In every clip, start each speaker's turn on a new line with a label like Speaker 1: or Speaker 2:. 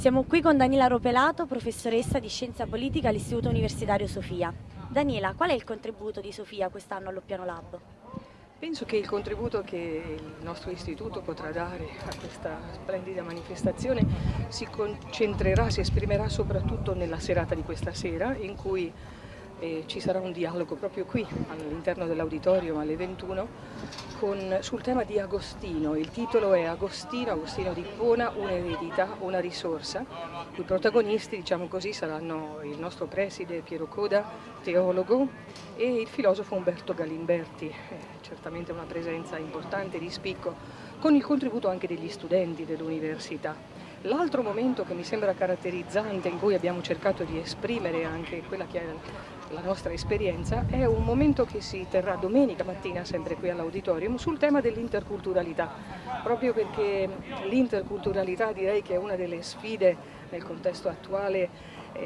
Speaker 1: Siamo qui con Daniela Ropelato, professoressa di Scienza Politica all'Istituto Universitario Sofia. Daniela, qual è il contributo di Sofia quest'anno allo Piano Lab?
Speaker 2: Penso che il contributo che il nostro istituto potrà dare a questa splendida manifestazione si concentrerà, si esprimerà soprattutto nella serata di questa sera in cui eh, ci sarà un dialogo proprio qui all'interno dell'auditorium alle 21 con, sul tema di Agostino. Il titolo è Agostino, Agostino di Pona, un'eredità, una risorsa. I protagonisti, diciamo così, saranno il nostro preside Piero Coda, teologo, e il filosofo Umberto Galimberti, eh, certamente una presenza importante di spicco, con il contributo anche degli studenti dell'università. L'altro momento che mi sembra caratterizzante, in cui abbiamo cercato di esprimere anche quella che è la nostra esperienza, è un momento che si terrà domenica mattina, sempre qui all'auditorium, sul tema dell'interculturalità, proprio perché l'interculturalità direi che è una delle sfide nel contesto attuale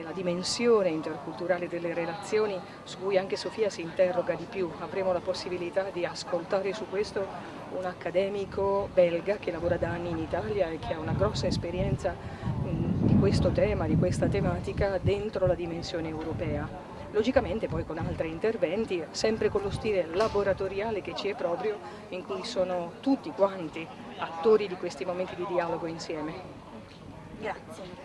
Speaker 2: la dimensione interculturale delle relazioni su cui anche Sofia si interroga di più. Avremo la possibilità di ascoltare su questo un accademico belga che lavora da anni in Italia e che ha una grossa esperienza di questo tema, di questa tematica dentro la dimensione europea. Logicamente poi con altri interventi, sempre con lo stile laboratoriale che ci è proprio, in cui sono tutti quanti attori di questi momenti di dialogo insieme.
Speaker 1: Grazie.